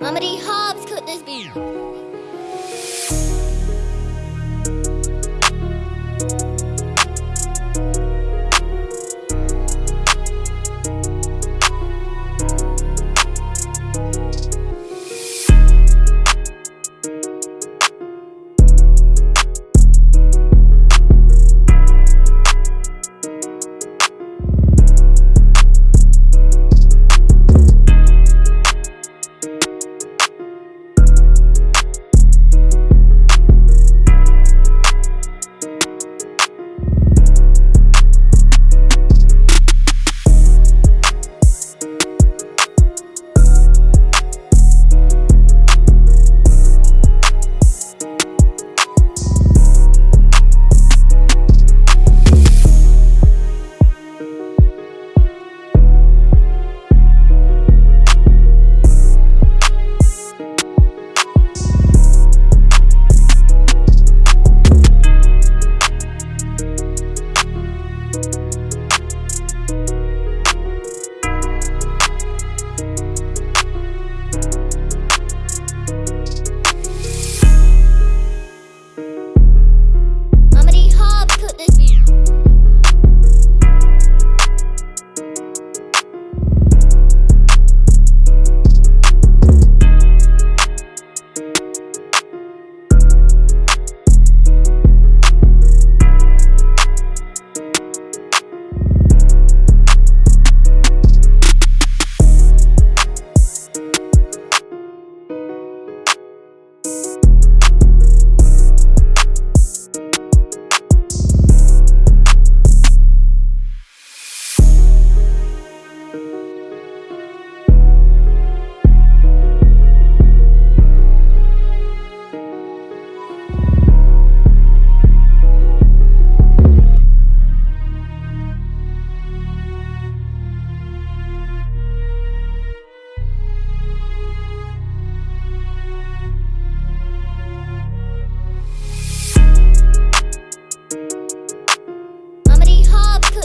Mummy Hobbs, could this be?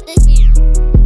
with this.